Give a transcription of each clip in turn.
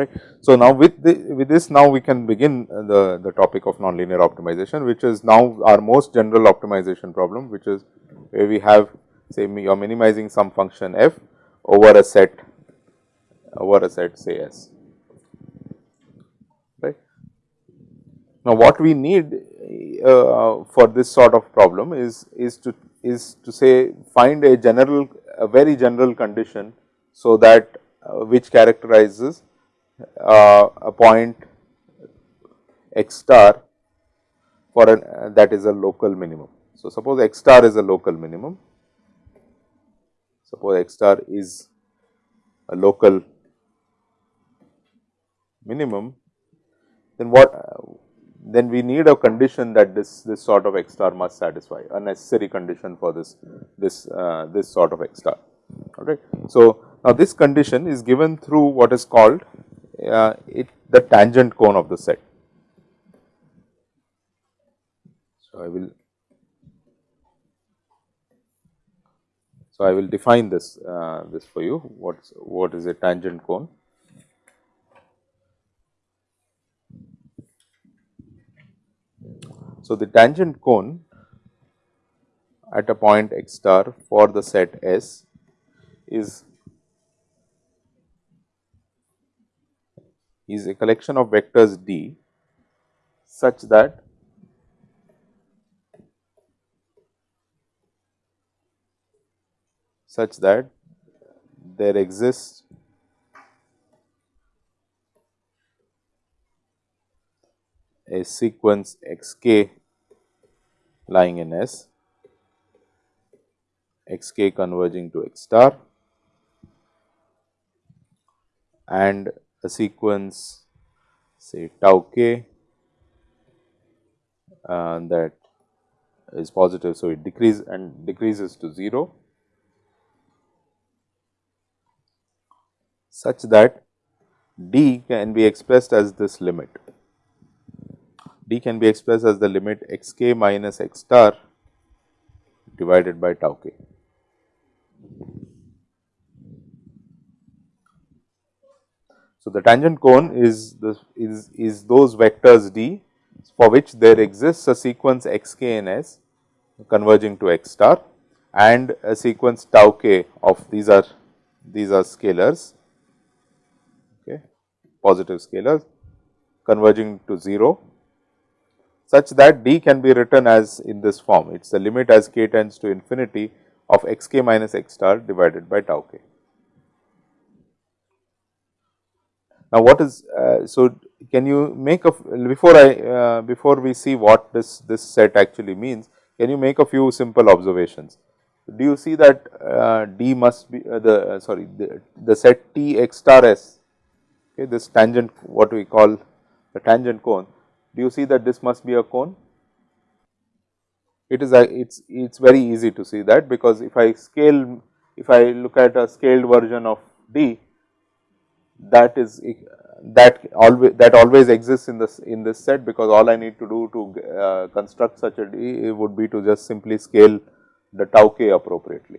right. So, now with the with this now we can begin uh, the, the topic of nonlinear optimization which is now our most general optimization problem which is where we have say you are minimizing some function f over a set over a set say S right. Now, what we need uh, for this sort of problem is is to is to say find a general a very general condition so that uh, which characterizes uh, a point x star for an uh, that is a local minimum. So, suppose x star is a local minimum, suppose x star is a local minimum, then what then we need a condition that this this sort of x star must satisfy a necessary condition for this this uh, this sort of x star Okay, So, now this condition is given through what is called uh, it the tangent cone of the set. So, I will so I will define this uh, this for you what's what is a tangent cone. So, the tangent cone at a point x star for the set S is is a collection of vectors D such that such that there exists a sequence x k lying in S, x k converging to x star and a sequence say tau k uh, that is positive. So, it decreases and decreases to 0 such that d can be expressed as this limit. D can be expressed as the limit x k minus x star divided by tau k. So, the tangent cone is the is, is those vectors d for which there exists a sequence x k in S converging to x star and a sequence tau k of these are these are scalars okay, positive scalars converging to 0 such that d can be written as in this form it is the limit as k tends to infinity of x k minus x star divided by tau k. Now, what is uh, so can you make a before I uh, before we see what this this set actually means can you make a few simple observations. Do you see that uh, D must be uh, the uh, sorry the, the set T x star S okay this tangent what we call the tangent cone do you see that this must be a cone it is a it's it's very easy to see that because if I scale if I look at a scaled version of D that is that always that always exists in this in this set because all I need to do to uh, construct such a D would be to just simply scale the tau k appropriately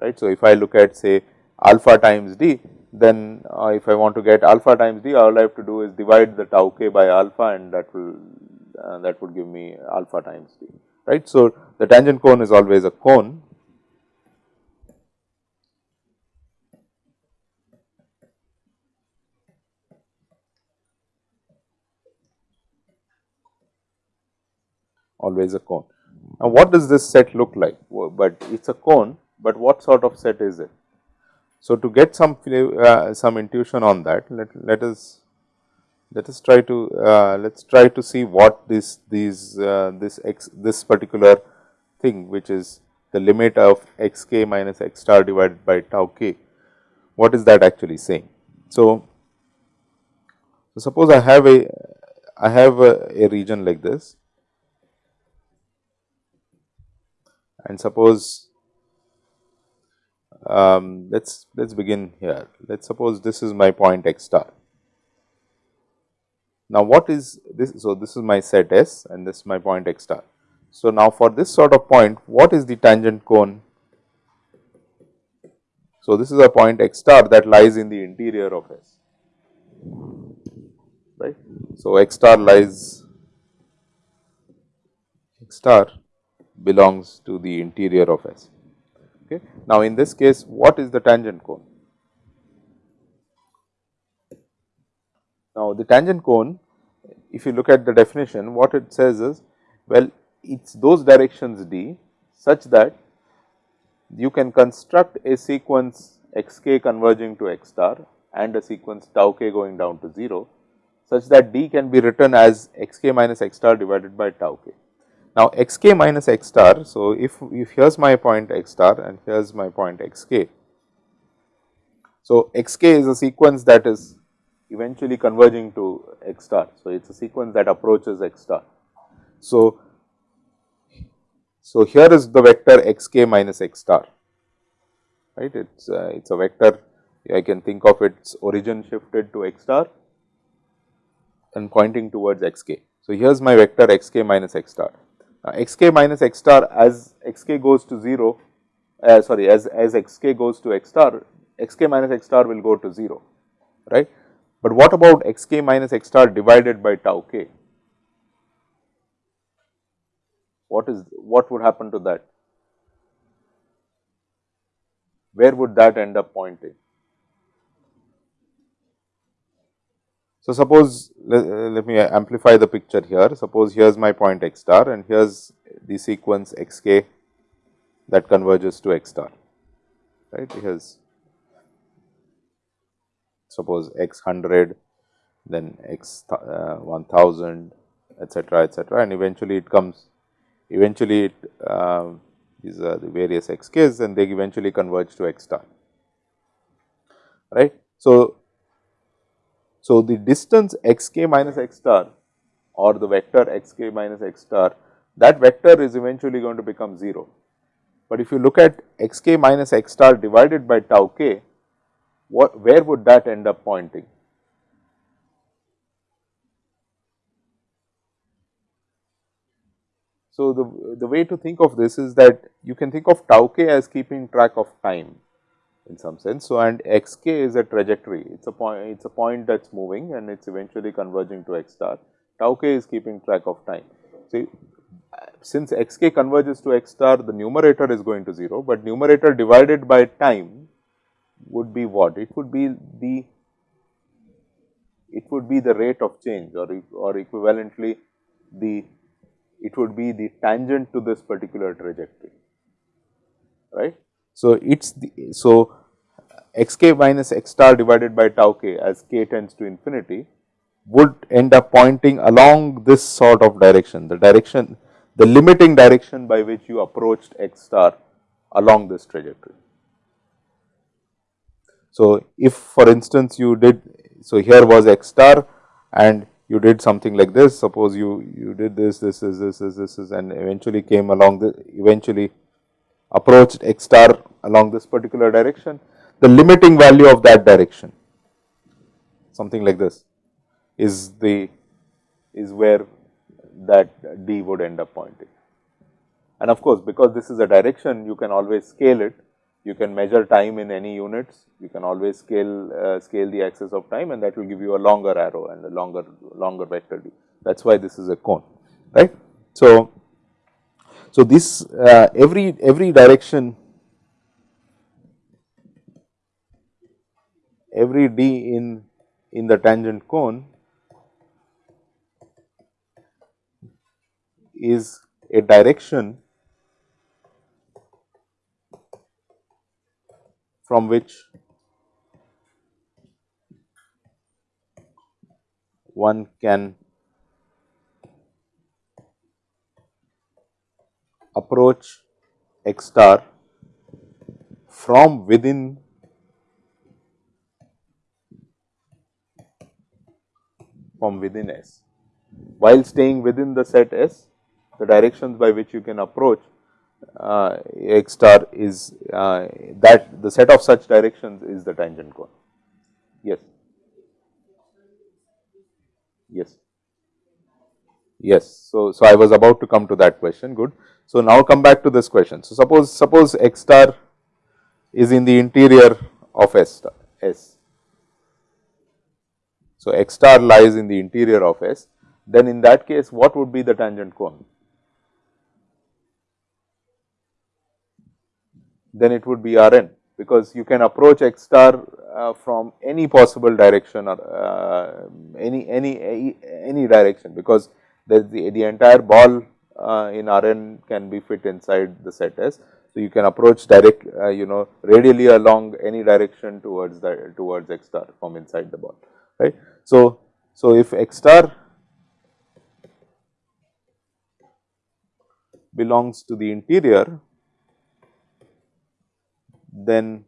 right. So, if I look at say alpha times D then uh, if I want to get alpha times D all I have to do is divide the tau k by alpha and that will uh, that would give me alpha times D right. So, the tangent cone is always a cone always a cone. Now, what does this set look like? But it is a cone, but what sort of set is it? So, to get some uh, some intuition on that, let, let us let us try to uh, let us try to see what this these uh, this x this particular thing which is the limit of x k minus x star divided by tau k, what is that actually saying? So, suppose I have a I have a, a region like this and suppose um, let us let us begin here. Let us suppose this is my point x star. Now, what is this? So, this is my set S and this is my point x star. So, now for this sort of point, what is the tangent cone? So, this is a point x star that lies in the interior of S, right. So, x star lies, x star belongs to the interior of S. Okay. Now, in this case, what is the tangent cone? Now, the tangent cone, if you look at the definition, what it says is, well, it is those directions d such that you can construct a sequence x k converging to x star and a sequence tau k going down to 0, such that d can be written as x k minus x star divided by tau k. Now, x k minus x star, so if, if here is my point x star and here is my point x k. So, x k is a sequence that is eventually converging to x star. So, it is a sequence that approaches x star. So, so, here is the vector x k minus x star, right. It is uh, it is a vector I can think of its origin shifted to x star and pointing towards x k. So, here is my vector x k minus x star. Uh, x k minus x star as x k goes to 0, uh, sorry as, as x k goes to x star, x k minus x star will go to 0, right. But what about x k minus x star divided by tau k? what is what would happen to that? Where would that end up pointing? So, suppose let, uh, let me amplify the picture here. Suppose here is my point x star and here is the sequence x k that converges to x star, right. Here is suppose x 100, then x uh, 1000, etcetera, etcetera, and eventually it comes eventually it, uh, these are the various x k's and they eventually converge to x star right. So, so the distance x k minus x star or the vector x k minus x star that vector is eventually going to become 0. But if you look at x k minus x star divided by tau k, what where would that end up pointing? So, the, the way to think of this is that you can think of tau k as keeping track of time in some sense. So, and x k is a trajectory, it is a point, it is a point that is moving and it is eventually converging to x star. Tau k is keeping track of time. See, since x k converges to x star, the numerator is going to 0, but numerator divided by time would be what? It would be the it would be the rate of change or, or equivalently the it would be the tangent to this particular trajectory, right. So, it is the, so x k minus x star divided by tau k as k tends to infinity would end up pointing along this sort of direction, the direction, the limiting direction by which you approached x star along this trajectory. So, if for instance you did, so here was x star and you did something like this, suppose you, you did this, this is, this is, this is and eventually came along the, eventually approached x star along this particular direction, the limiting value of that direction, something like this is the, is where that d would end up pointing. And of course, because this is a direction, you can always scale it you can measure time in any units, you can always scale uh, scale the axis of time and that will give you a longer arrow and a longer longer vector d. That is why this is a cone, right. So, so this uh, every every direction every d in in the tangent cone is a direction from which one can approach x star from within from within S. While staying within the set S, the directions by which you can approach uh, x star is uh, that the set of such directions is the tangent cone. Yes. Yes. Yes. So, so I was about to come to that question. Good. So now come back to this question. So suppose suppose x star is in the interior of S star S. So x star lies in the interior of S. Then in that case, what would be the tangent cone? Then it would be Rn because you can approach x star uh, from any possible direction or uh, any any any direction because the, the entire ball uh, in Rn can be fit inside the set S. So, you can approach direct uh, you know radially along any direction towards the towards x star from inside the ball right. So, so if x star belongs to the interior then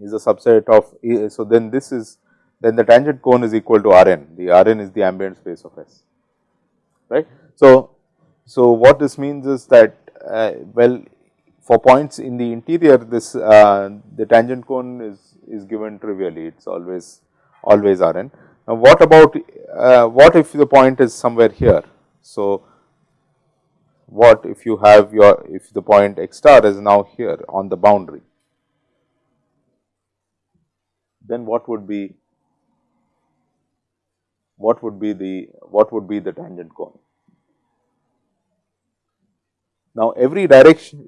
is a subset of so then this is then the tangent cone is equal to Rn the Rn is the ambient space of S right. So, so what this means is that uh, well for points in the interior this uh, the tangent cone is is given trivially it is always always Rn. Now, what about uh, what if the point is somewhere here. So, what if you have your if the point x star is now here on the boundary then what would be what would be the what would be the tangent cone. Now, every direction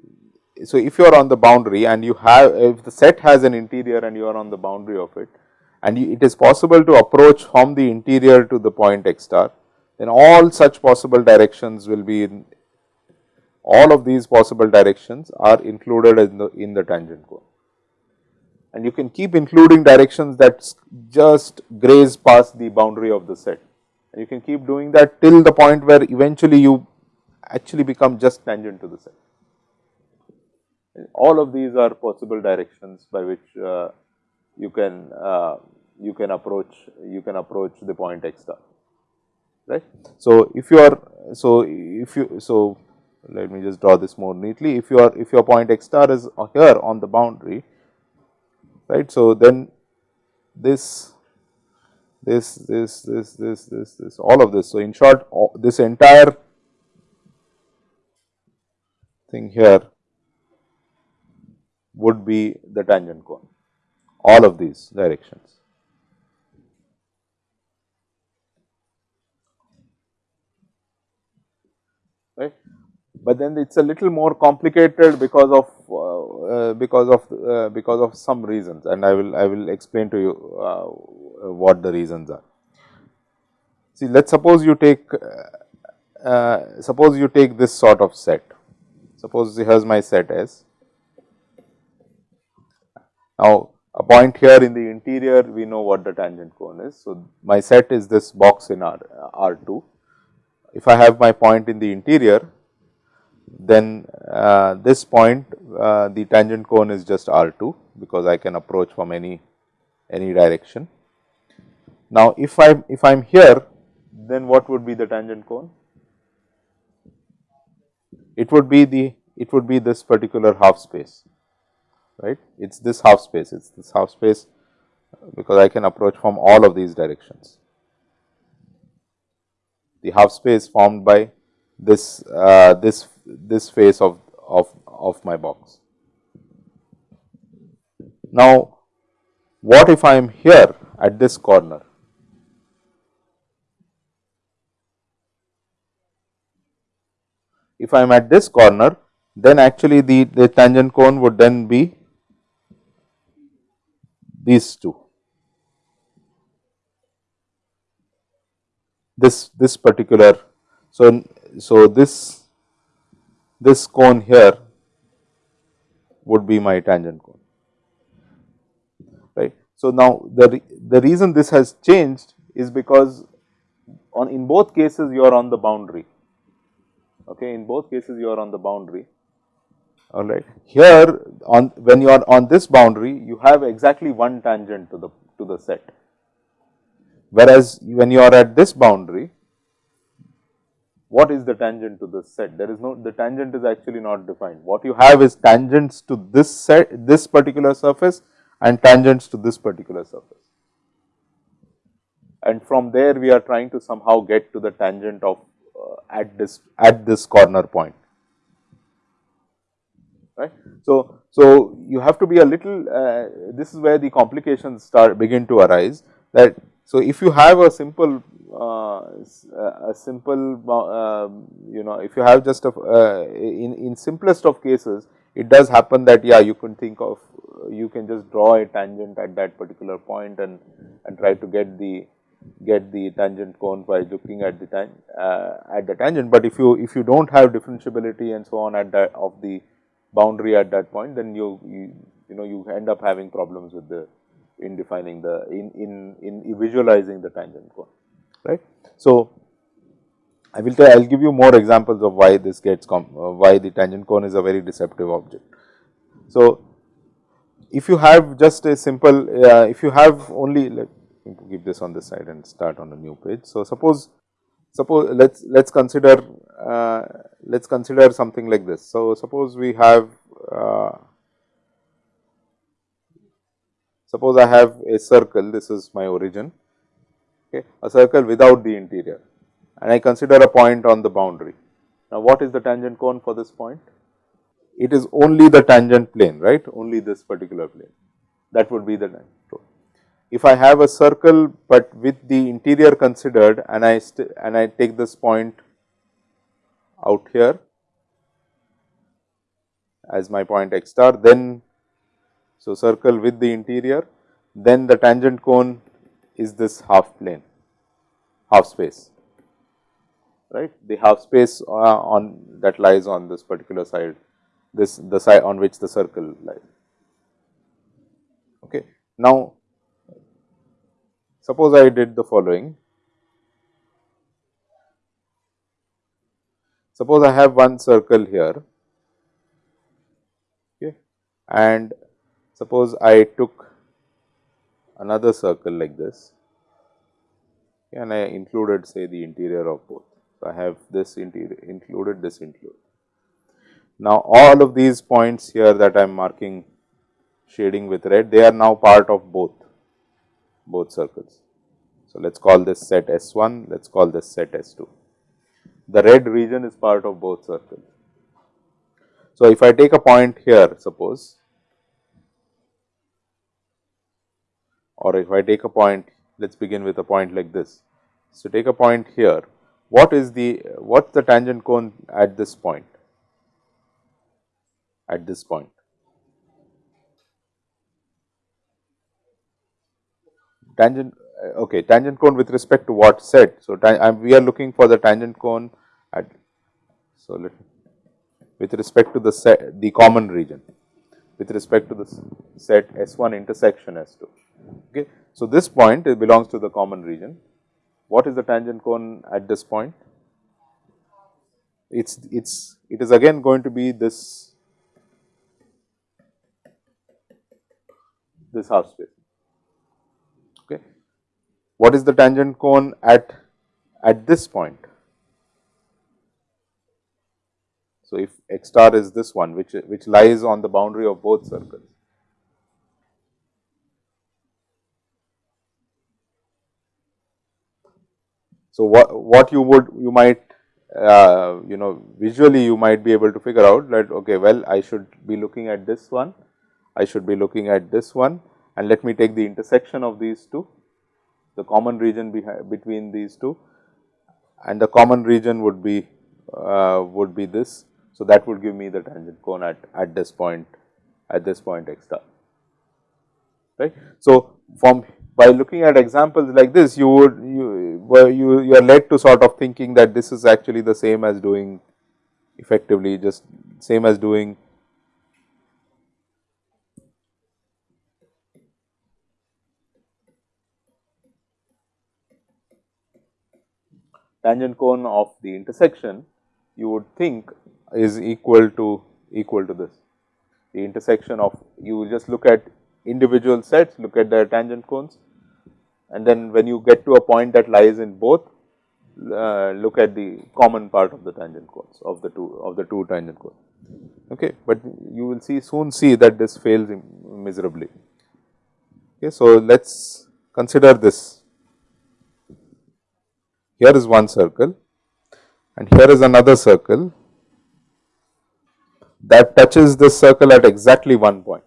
so if you are on the boundary and you have if the set has an interior and you are on the boundary of it and you, it is possible to approach from the interior to the point x star then all such possible directions will be in all of these possible directions are included in the in the tangent cone and you can keep including directions that just graze past the boundary of the set. And you can keep doing that till the point where eventually you actually become just tangent to the set. All of these are possible directions by which uh, you can uh, you can approach you can approach the point x star right. So, if you are so if you so let me just draw this more neatly if you are if your point x star is here on the boundary right. So, then this this this this this this this all of this. So, in short this entire thing here would be the tangent cone all of these directions. Right but then it is a little more complicated because of uh, uh, because of uh, because of some reasons and I will I will explain to you uh, what the reasons are. See let us suppose you take uh, uh, suppose you take this sort of set suppose here is my set S. Now a point here in the interior we know what the tangent cone is. So, my set is this box in R, R2. If I have my point in the interior then uh, this point uh, the tangent cone is just R2 because I can approach from any any direction. Now, if I if I am here then what would be the tangent cone? It would be the it would be this particular half space right it is this half space it is this half space because I can approach from all of these directions. The half space formed by this uh, this this face of, of, of my box. Now, what if I am here at this corner? If I am at this corner, then actually the, the tangent cone would then be these two. This, this particular, so, so this this cone here would be my tangent cone right. So, now the, the reason this has changed is because on in both cases you are on the boundary okay in both cases you are on the boundary all right here on when you are on this boundary you have exactly one tangent to the to the set Whereas, when you are at this boundary, what is the tangent to this set? There is no, the tangent is actually not defined. What you have is tangents to this set, this particular surface and tangents to this particular surface. And from there, we are trying to somehow get to the tangent of at this, at this corner point right. So, so you have to be a little, uh, this is where the complications start begin to arise that, so if you have a simple, uh, a simple, uh, you know, if you have just a, uh, in, in simplest of cases, it does happen that yeah, you can think of, you can just draw a tangent at that particular point and, and try to get the, get the tangent cone by looking at the time uh, at the tangent, but if you, if you do not have differentiability and so on at that of the boundary at that point, then you, you, you know you end up having problems with the in defining the in in in visualizing the tangent cone, right. So, I will tell I will give you more examples of why this gets uh, why the tangent cone is a very deceptive object. So, if you have just a simple uh, if you have only let give this on this side and start on a new page. So, suppose suppose let us let us consider uh, let us consider something like this. So, suppose we have uh, suppose I have a circle this is my origin okay, a circle without the interior and I consider a point on the boundary. Now, what is the tangent cone for this point? It is only the tangent plane right only this particular plane that would be the tangent if I have a circle, but with the interior considered and I and I take this point out here as my point x star, then so circle with the interior, then the tangent cone is this half plane, half space, right. The half space uh, on that lies on this particular side, this the side on which the circle lies. Okay. Now, Suppose I did the following. Suppose I have one circle here okay, and suppose I took another circle like this and I included say the interior of both. So, I have this interior included this included. Now, all of these points here that I am marking shading with red they are now part of both both circles. So, let us call this set S 1, let us call this set S 2. The red region is part of both circles. So, if I take a point here suppose or if I take a point let us begin with a point like this. So, take a point here what is the what is the tangent cone at this point at this point tangent uh, okay tangent cone with respect to what set. So, we are looking for the tangent cone at so let with respect to the set the common region with respect to the set S 1 intersection S 2. Okay. So, this point it belongs to the common region. What is the tangent cone at this point? It's it's it is again going to be this this half space. What is the tangent cone at, at this point? So, if x star is this one which, which lies on the boundary of both circles. So, what, what you would you might uh, you know visually you might be able to figure out that okay well I should be looking at this one, I should be looking at this one and let me take the intersection of these two the common region between these two and the common region would be uh, would be this. So, that would give me the tangent cone at, at this point at this point x star right. So, from by looking at examples like this you would you you you are led to sort of thinking that this is actually the same as doing effectively just same as doing tangent cone of the intersection you would think is equal to equal to this. The intersection of you will just look at individual sets, look at their tangent cones and then when you get to a point that lies in both, uh, look at the common part of the tangent cones of the two of the two tangent cones. Okay, but you will see soon see that this fails miserably. Okay, so let's consider this. Here is one circle, and here is another circle that touches this circle at exactly one point.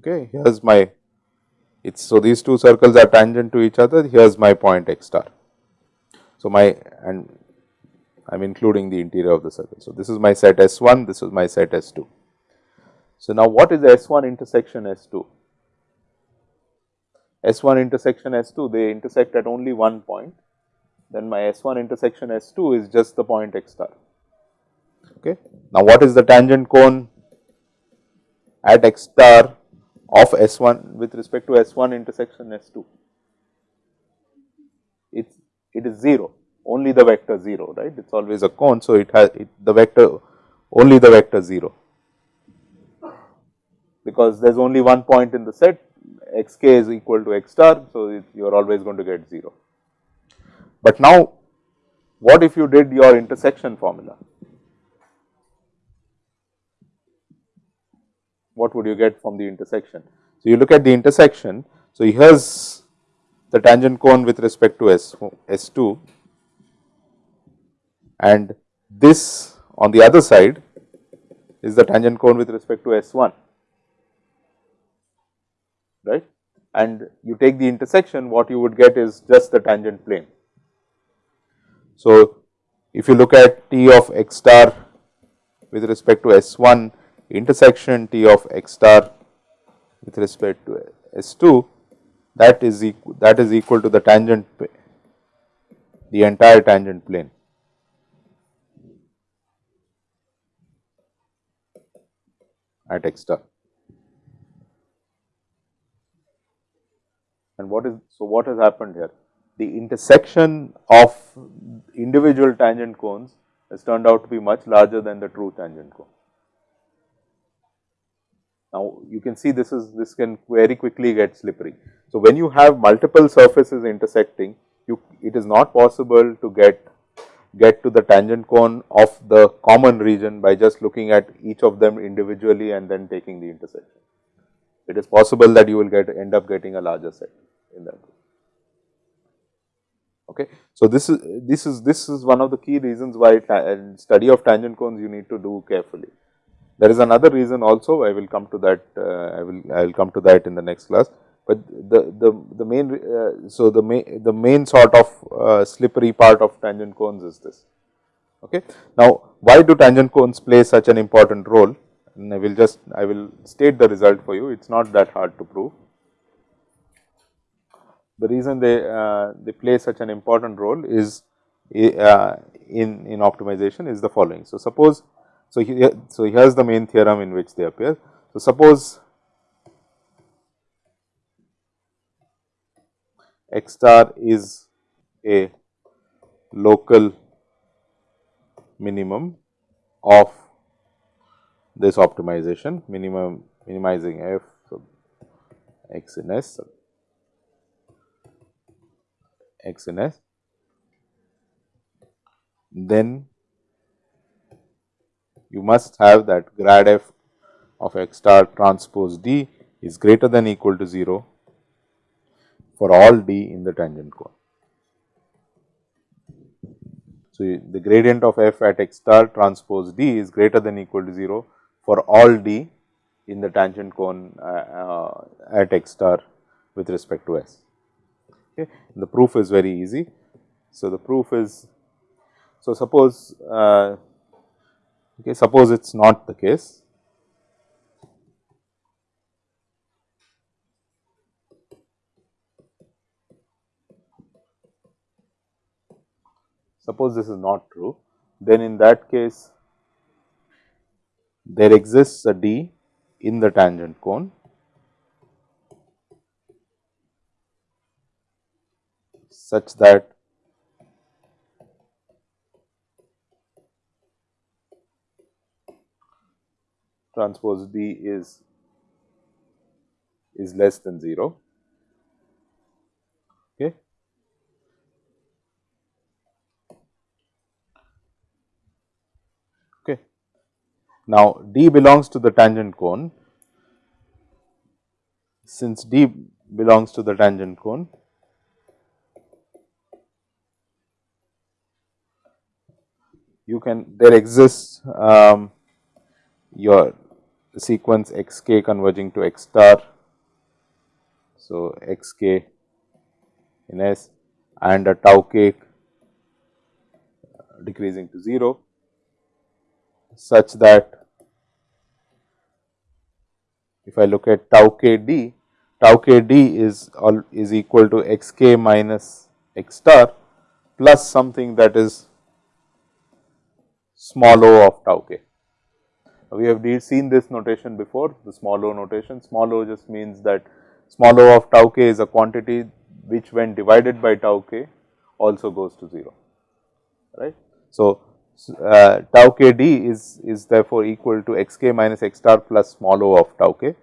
Okay, here is my it's so these two circles are tangent to each other. Here is my point x star. So my and I am including the interior of the circle. So this is my set S 1, this is my set S 2. So now what is S 1 intersection S 2? S 1 intersection S 2 they intersect at only one point, then my S 1 intersection S 2 is just the point x star. Okay. Now what is the tangent cone at x star of S1 with respect to S1 intersection S2. It's, it is 0, only the vector 0, right. It is always a cone. So, it has it, the vector only the vector 0 because there is only one point in the set xk is equal to x star. So, you are always going to get 0. But now, what if you did your intersection formula? what would you get from the intersection? So, you look at the intersection. So, here is the tangent cone with respect to S, S2 and this on the other side is the tangent cone with respect to S1, right. And you take the intersection, what you would get is just the tangent plane. So, if you look at T of x star with respect to S1 intersection T of x star with respect to S2 that is equal that is equal to the tangent the entire tangent plane. at x star. And what is so what has happened here? The intersection of individual tangent cones has turned out to be much larger than the true tangent cone. Now, you can see this is this can very quickly get slippery. So, when you have multiple surfaces intersecting, you it is not possible to get get to the tangent cone of the common region by just looking at each of them individually and then taking the intersection. It is possible that you will get end up getting a larger set in that. Okay. So, this is this is this is one of the key reasons why study of tangent cones you need to do carefully. There is another reason also I will come to that uh, I will I will come to that in the next class, but the the the main uh, so the main the main sort of uh, slippery part of tangent cones is this. Okay. Now, why do tangent cones play such an important role? And I will just I will state the result for you. It is not that hard to prove. The reason they uh, they play such an important role is uh, in in optimization is the following. So, suppose so, here, so here is the main theorem in which they appear. So, suppose x star is a local minimum of this optimization minimum minimizing x in s x s then you must have that grad f of x star transpose d is greater than equal to 0 for all d in the tangent cone. So, the gradient of f at x star transpose d is greater than equal to 0 for all d in the tangent cone uh, uh, at x star with respect to s. Okay. The proof is very easy. So, the proof is so suppose uh, Okay, suppose it is not the case. Suppose this is not true, then in that case there exists a D in the tangent cone such that transpose D is is less than 0. Okay. Okay. Now, D belongs to the tangent cone. Since D belongs to the tangent cone, you can there exists um, your sequence x k converging to x star. So, x k in S and a tau k decreasing to 0 such that if I look at tau k d, tau k d is all is equal to x k minus x star plus something that is small o of tau k. We have seen this notation before the small o notation. Small o just means that small o of tau k is a quantity which when divided by tau k also goes to 0 right. So, uh, tau k d is, is therefore equal to x k minus x star plus small o of tau k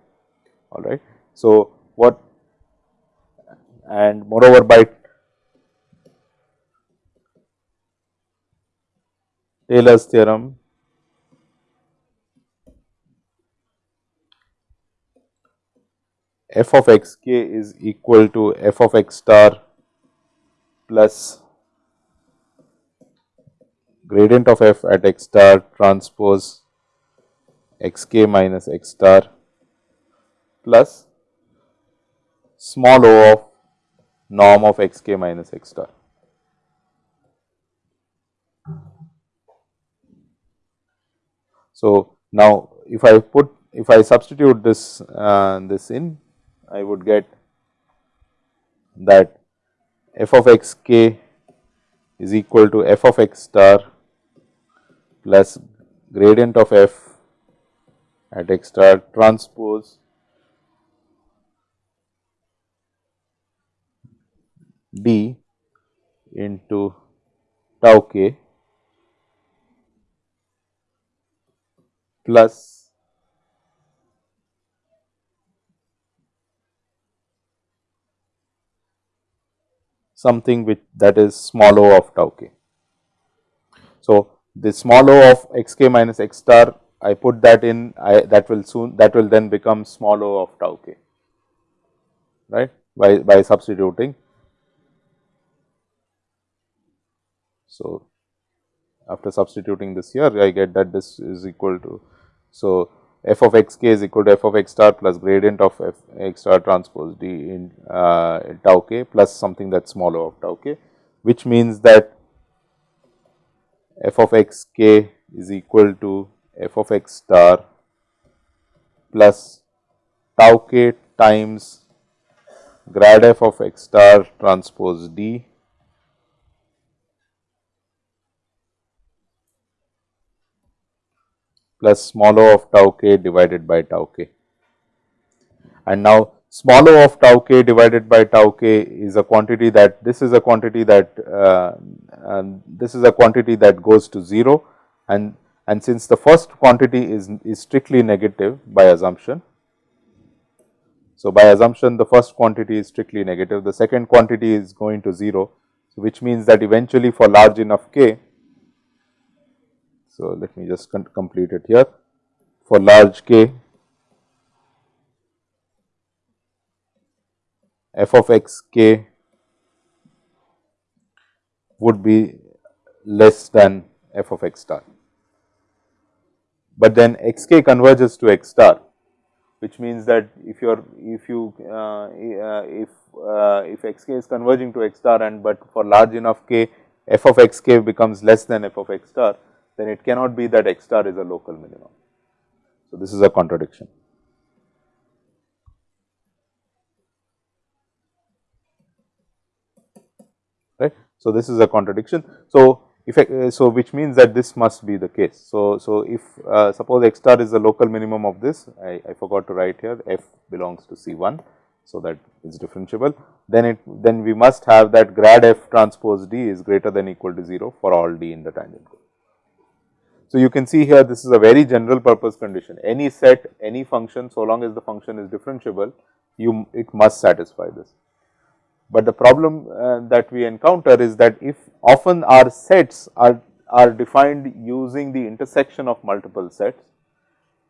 all right. So, what and moreover by Taylor's theorem f of x k is equal to f of x star plus gradient of f at x star transpose x k minus x star plus small o of norm of x k minus x star. So, now if I put if I substitute this uh, this in I would get that f of x k is equal to f of x star plus gradient of f at x star transpose d into tau k plus something which that is small o of tau k. So, the small o of x k minus x star I put that in I that will soon that will then become small o of tau k right by, by substituting. So, after substituting this here I get that this is equal to. So, f of x k is equal to f of x star plus gradient of f x star transpose d in uh, tau k plus something that is small o of tau k, which means that f of x k is equal to f of x star plus tau k times grad f of x star transpose d plus small o of tau k divided by tau k. And now small o of tau k divided by tau k is a quantity that this is a quantity that uh, this is a quantity that goes to 0 and and since the first quantity is, is strictly negative by assumption. So, by assumption the first quantity is strictly negative, the second quantity is going to 0, which means that eventually for large enough k so, let me just complete it here for large k f of x k would be less than f of x star. But then x k converges to x star which means that if you are if you uh, uh, if uh, if x k is converging to x star and but for large enough k f of x k becomes less than f of x star then it cannot be that x star is a local minimum. So, this is a contradiction. Right. So, this is a contradiction. So, if uh, so which means that this must be the case. So, so if uh, suppose x star is the local minimum of this, I, I forgot to write here f belongs to C 1. So, that is differentiable then it then we must have that grad f transpose d is greater than equal to 0 for all d in the tangent group. So, you can see here this is a very general purpose condition any set any function so long as the function is differentiable you it must satisfy this. But the problem uh, that we encounter is that if often our sets are, are defined using the intersection of multiple sets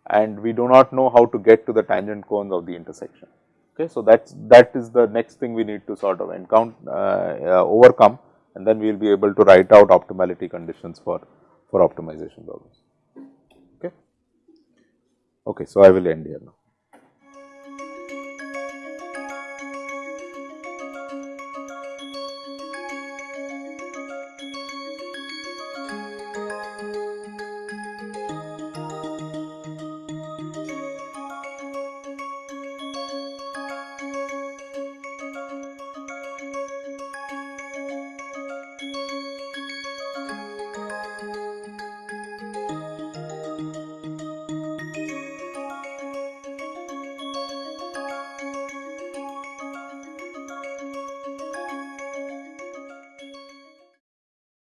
and we do not know how to get to the tangent cones of the intersection. Okay. So, that is that is the next thing we need to sort of encounter uh, uh, overcome and then we will be able to write out optimality conditions for, for optimization problems. Okay. Okay. So, I will end here now.